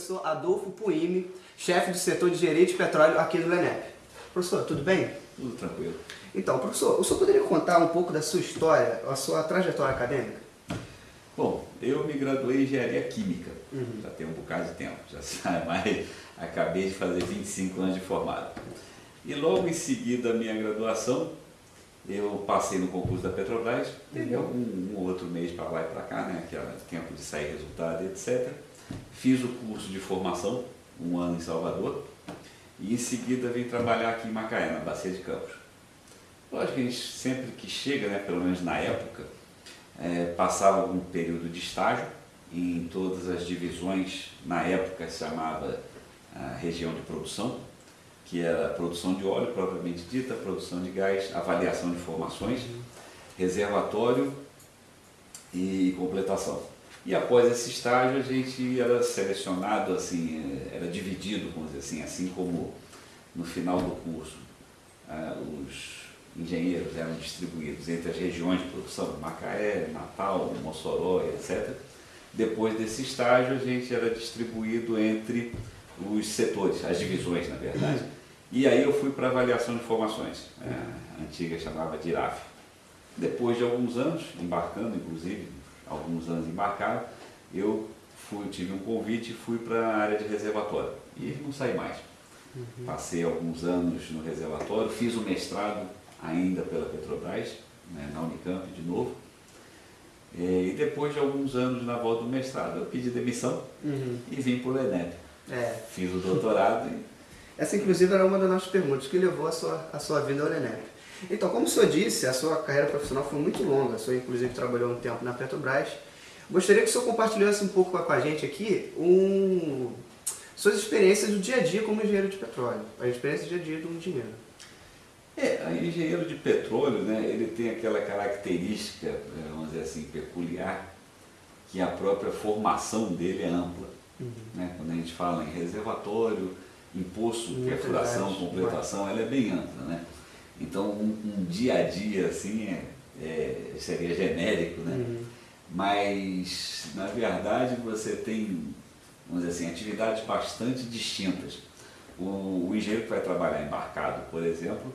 professor Adolfo Puime, chefe do setor de gerente de petróleo aqui do LENEP. Professor, tudo bem? Tudo tranquilo. Então, professor, o senhor poderia contar um pouco da sua história, a sua trajetória acadêmica? Bom, eu me graduei em engenharia química, Uhum. já tem um bocado de tempo, já sabe, mas acabei de fazer 25 anos de formado. E logo em seguida da minha graduação, eu passei no concurso da Petrobras, teve algum um ou outro mês para lá e para cá, né, que era tempo de sair resultado, etc. Fiz o curso de formação, um ano em Salvador, e em seguida vim trabalhar aqui em Macaé, na Bacia de Campos. Lógico que a gente sempre que chega, né, pelo menos na época, é, passava um período de estágio em todas as divisões, na época se chamava a região de produção, que era produção de óleo propriamente dita, produção de gás, avaliação de informações, reservatório e completação. E após esse estágio a gente era selecionado, assim, era dividido, vamos dizer assim, assim como no final do curso ah, os engenheiros eram distribuídos entre as regiões de produção, Macaé, Natal, Mossoró, etc. Depois desse estágio a gente era distribuído entre os setores, as divisões na verdade. E aí eu fui para avaliação de informações, é, a antiga chamava de IRAF. Depois de alguns anos, embarcando inclusive, alguns anos embarcado, eu fui, tive um convite e fui para a área de reservatório. E não saí mais. Passei alguns anos no reservatório, fiz o mestrado ainda pela Petrobras, né, na Unicamp de novo. É, E depois de alguns anos na volta do mestrado, eu pedi demissão Uhum. e vim para o ENEP. É, Fiz o doutorado e essa inclusive era uma das nossas perguntas, que levou a sua, a sua vida ao LENEP. Então, como o senhor disse, a sua carreira profissional foi muito longa, o senhor inclusive trabalhou um tempo na Petrobras. Gostaria que o senhor compartilhasse um pouco com a gente aqui um, suas experiências do dia a dia como engenheiro de petróleo, a experiência do dia a dia do engenheiro. É, a engenheiro de petróleo, né, ele tem aquela característica, eh, vamos dizer assim, peculiar, que a própria formação dele é ampla. Né? Quando a gente fala em reservatório, em poço, perfuração, completação, ela é bem ampla. Né? Então, um, um dia a dia, assim, é, é- seria genérico, né? Uhum. mas na verdade você tem, vamos dizer assim, atividades bastante distintas. O, o engenheiro que vai trabalhar embarcado, por exemplo,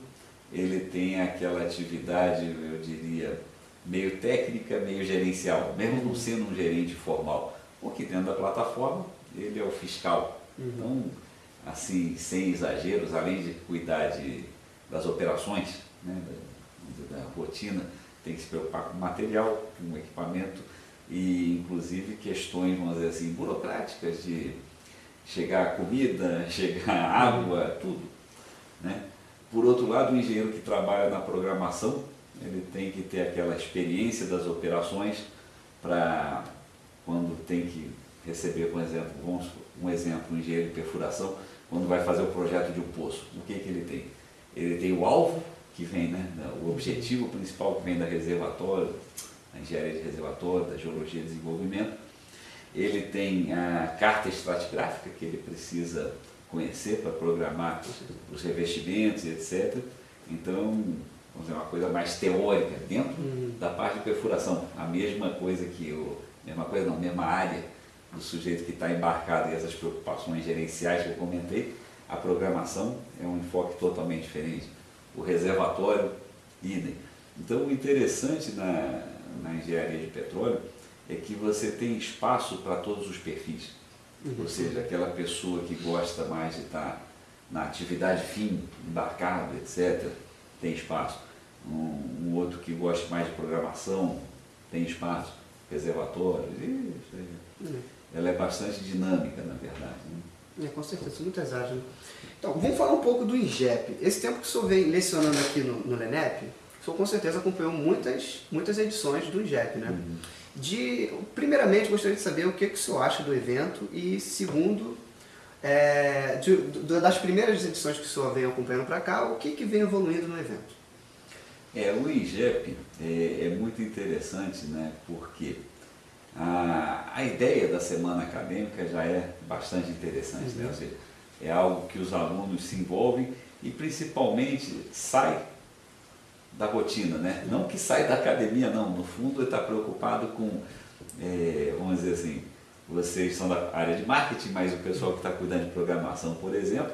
ele tem aquela atividade, eu diria, meio técnica, meio gerencial, mesmo não sendo um gerente formal, porque dentro da plataforma ele é o fiscal. Então, assim, sem exageros, além de cuidar de, das operações, né, da, da rotina, tem que se preocupar com material, com equipamento e inclusive questões, vamos dizer assim, burocráticas de chegar comida, chegar água, tudo. Né? Por outro lado, o engenheiro que trabalha na programação, ele tem que ter aquela experiência das operações para quando tem que receber, por exemplo, um exemplo, um engenheiro de perfuração, quando vai fazer o projeto de um poço, o que, que ele tem? Ele tem o alvo, que vem, né, o objetivo principal que vem da reservatório, da engenharia de reservatório, da geologia de desenvolvimento. Ele tem a carta estratigráfica que ele precisa conhecer para programar os revestimentos, etc. Então, vamos dizer, uma coisa mais teórica dentro da parte de perfuração. A mesma coisa que o, mesma coisa não, mesma área do sujeito que está embarcado e essas preocupações gerenciais que eu comentei, a programação é um enfoque totalmente diferente. O reservatório, idem. Então, o interessante na, na engenharia de petróleo é que você tem espaço para todos os perfis. Ou seja, aquela pessoa que gosta mais de estar na atividade fim, embarcado, etc., tem espaço. Um, um outro que gosta mais de programação, tem espaço. Reservatórios, e isso aí. ela é bastante dinâmica, na verdade. Né? É, com certeza, muitas áreas. Né? Então, vamos falar um pouco do INGEP. Esse tempo que o senhor vem lecionando aqui no, no LENEP, o senhor com certeza acompanhou muitas, muitas edições do INGEP, né? De, primeiramente, gostaria de saber o que, que o senhor acha do evento e, segundo, é, de- do- das primeiras edições que o senhor vem acompanhando para cá, o que, que vem evoluindo no evento? É, o INGEP é, é muito interessante, né, porque a, a ideia da semana acadêmica já é bastante interessante, né? ou seja, é algo que os alunos se envolvem e principalmente sai da rotina, né? não que sai da academia, não, no fundo ele está preocupado com, é, vamos dizer assim, vocês são da área de marketing, mas o pessoal que está cuidando de programação, por exemplo,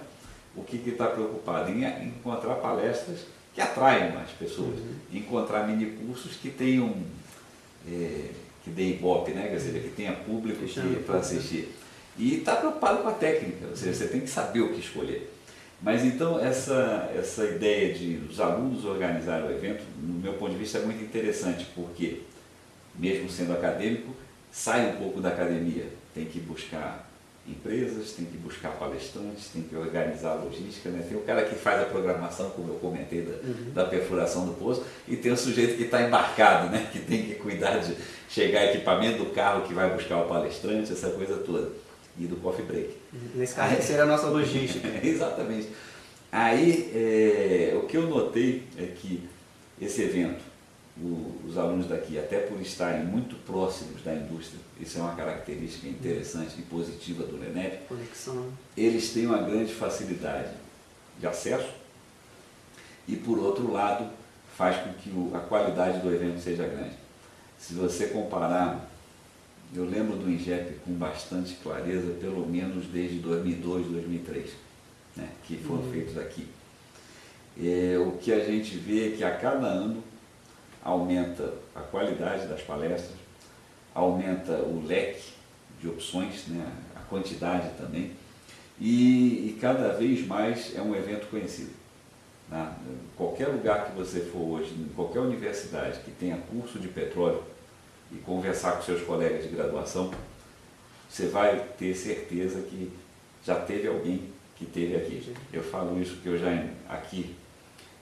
o que está preocupado em encontrar palestras que atraem mais pessoas, uhum. encontrar mini cursos que tenham é, que dê ibope, né? Quer dizer, que tenha público para assistir. E está preocupado com a técnica, ou seja, você tem que saber o que escolher. Mas então essa, essa ideia de os alunos organizarem o evento, no meu ponto de vista, é muito interessante, porque, mesmo sendo acadêmico, sai um pouco da academia, tem que buscar empresas, tem que buscar palestrantes, tem que organizar a logística, né? tem o cara que faz a programação, como eu comentei, da, uhum. da perfuração do poço, e tem o sujeito que está embarcado, né? que tem que cuidar de chegar equipamento do carro que vai buscar o palestrante, essa coisa toda e do coffee break. Nesse caso, seria a nossa logística. Exatamente. Aí, é, o que eu notei é que esse evento, o, os alunos daqui, até por estarem muito próximos da indústria, isso é uma característica interessante e positiva do LENEP, Conexão. eles têm uma grande facilidade de acesso e, por outro lado, faz com que o, a qualidade do evento seja grande. Se você comparar eu lembro do INGEP com bastante clareza, pelo menos desde 2002, 2003, né, que foram uhum. feitos aqui. É, o que a gente vê é que a cada ano aumenta a qualidade das palestras, aumenta o leque de opções, né, a quantidade também, e, e cada vez mais é um evento conhecido. Né? Qualquer lugar que você for hoje, em qualquer universidade que tenha curso de petróleo, e conversar com seus colegas de graduação, você vai ter certeza que já teve alguém que teve aqui. Eu falo isso que eu já aqui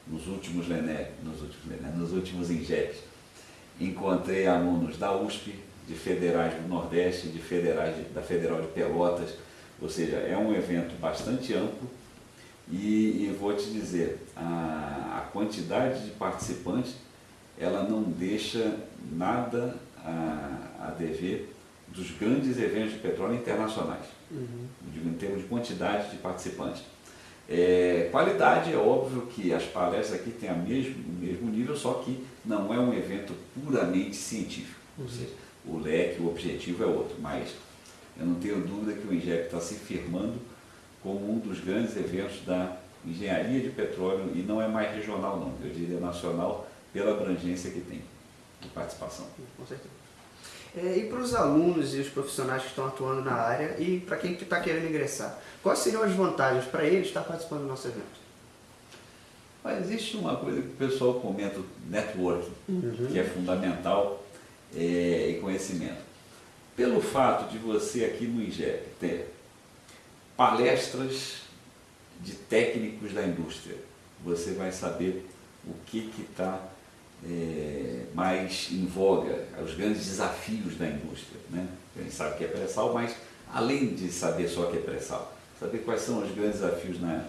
nos últimos Lené, nos últimos Lené, nos últimos INGEPs, encontrei alunos da USP, de federais do Nordeste, de federais de, da Federal de Pelotas, ou seja, é um evento bastante amplo e, e vou te dizer, a, a quantidade de participantes ela não deixa nada a, a dever dos grandes eventos de petróleo internacionais, uhum. em termos de quantidade de participantes. É, qualidade, é óbvio que as palestras aqui têm o mesmo, mesmo nível, só que não é um evento puramente científico. Uhum. Ou seja, o leque, o objetivo é outro, mas eu não tenho dúvida que o INGEP está se firmando como um dos grandes eventos da engenharia de petróleo e não é mais regional não, eu diria nacional pela abrangência que tem de participação. Com certeza. É, e para os alunos e os profissionais que estão atuando na área e para quem está querendo ingressar, quais seriam as vantagens para eles estar participando do nosso evento? Mas existe uma coisa que o pessoal comenta, networking, uhum. que é fundamental é, e conhecimento. Pelo fato de você aqui no IGEP ter palestras de técnicos da indústria, você vai saber o que está é, mais em voga, os grandes desafios da indústria. Né? A gente sabe que é pré-sal, mas além de saber só que é pré-sal, saber quais são os grandes desafios na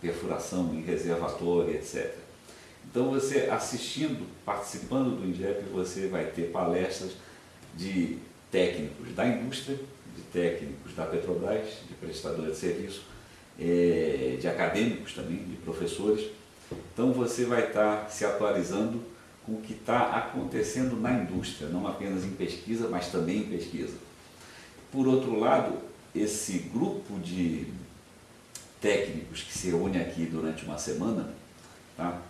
perfuração, em reservatório, etc. Então você assistindo, participando do INGEP, você vai ter palestras de técnicos da indústria, de técnicos da Petrobras, de prestadores de serviço, é, de acadêmicos também, de professores. Então você vai estar se atualizando o que está acontecendo na indústria, não apenas em pesquisa, mas também em pesquisa. Por outro lado, esse grupo de técnicos que se reúne aqui durante uma semana, tá,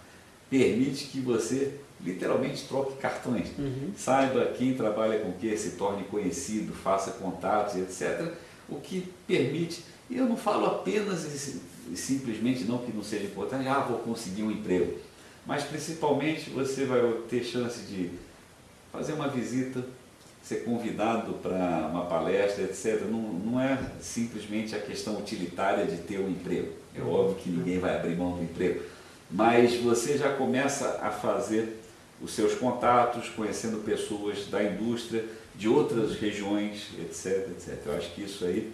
permite que você literalmente troque cartões. Uhum. Saiba quem trabalha com o que, se torne conhecido, faça contatos, etc. O que permite, e eu não falo apenas e simplesmente não que não seja importante, ah, vou conseguir um emprego mas principalmente você vai ter chance de fazer uma visita, ser convidado para uma palestra, etc. Não, não é simplesmente a questão utilitária de ter um emprego. É óbvio que ninguém vai abrir mão do emprego, mas você já começa a fazer os seus contatos, conhecendo pessoas da indústria, de outras regiões, etc, etc. Eu acho que isso aí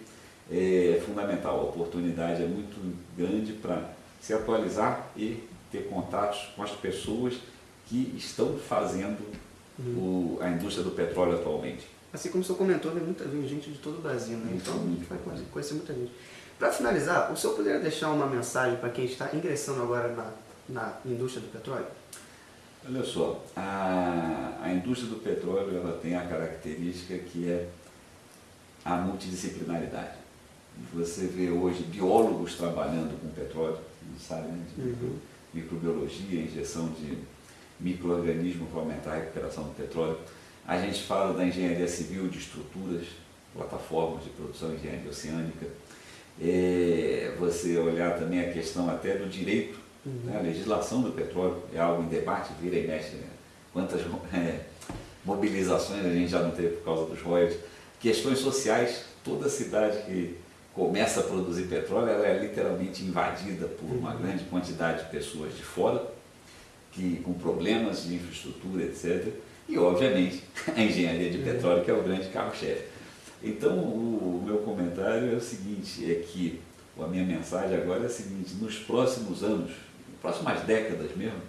é fundamental. A oportunidade é muito grande para se atualizar e ter contatos com as pessoas que estão fazendo uhum. o, a indústria do petróleo atualmente. Assim como o senhor comentou, vem, muita, vem gente de todo o Brasil, né? então a gente vai conhecer muita gente. Para finalizar, o senhor poderia deixar uma mensagem para quem está ingressando agora na, na indústria do petróleo? Olha só, a, a indústria do petróleo ela tem a característica que é a multidisciplinaridade. Você vê hoje biólogos trabalhando com petróleo, não sabe, né? uhum. Microbiologia, injeção de microorganismos para aumentar a recuperação do petróleo. A gente fala da engenharia civil de estruturas, plataformas de produção engenharia oceânica. É, você olhar também a questão até do direito, uhum. né? a legislação do petróleo é algo em debate, vira e mexe. Né? Quantas é, mobilizações a gente já não teve por causa dos royalties. Questões sociais, toda cidade que começa a produzir petróleo, ela é literalmente invadida por uma grande quantidade de pessoas de fora, que, com problemas de infraestrutura, etc. E, obviamente, a engenharia de petróleo, que é o grande carro-chefe. Então, o, o, meu comentário é o seguinte, é que a minha mensagem agora é a seguinte, nos próximos anos, próximas décadas mesmo,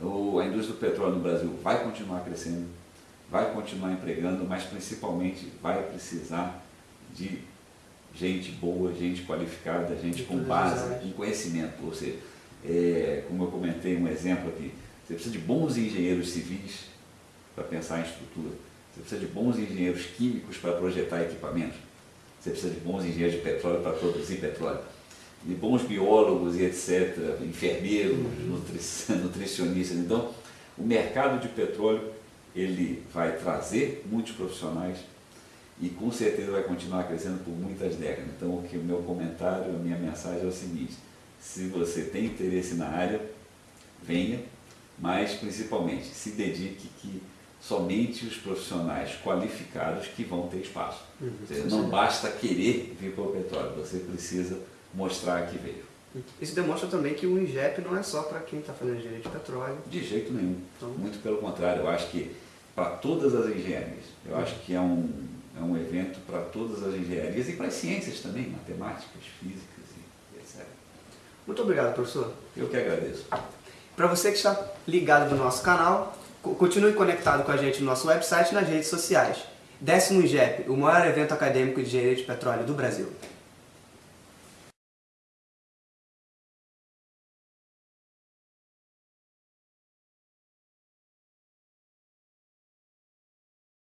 a indústria do petróleo no Brasil vai continuar crescendo, vai continuar empregando, mas principalmente vai precisar de gente boa, gente qualificada, gente com base, com conhecimento. Ou seja, é, como eu comentei um exemplo aqui, você precisa de bons engenheiros civis para pensar em estrutura, você precisa de bons engenheiros químicos para projetar equipamentos, você precisa de bons engenheiros de petróleo para produzir petróleo, de bons biólogos e etc., enfermeiros, uhum. nutricionistas. Então, o mercado de petróleo ele vai trazer muitos profissionais e com certeza vai continuar crescendo por muitas décadas. Então, o que o meu comentário, a minha mensagem é o seguinte: se você tem interesse na área, venha, mas principalmente se dedique que somente os profissionais qualificados que vão ter espaço. Uhum, seja, não basta querer vir para o petróleo, você precisa mostrar que veio. Isso demonstra também que o INGEP não é só para quem está fazendo engenharia de petróleo. De jeito nenhum. Então... Muito pelo contrário, eu acho que para todas as engenharias, eu acho que é um, é um evento para todas as engenharias e para as ciências também, matemáticas, físicas e etc. Muito obrigado, professor. Eu que agradeço. Para você que está ligado no nosso canal, continue conectado com a gente no nosso website e nas redes sociais. Décimo IGEP, o maior evento acadêmico de engenharia de petróleo do Brasil.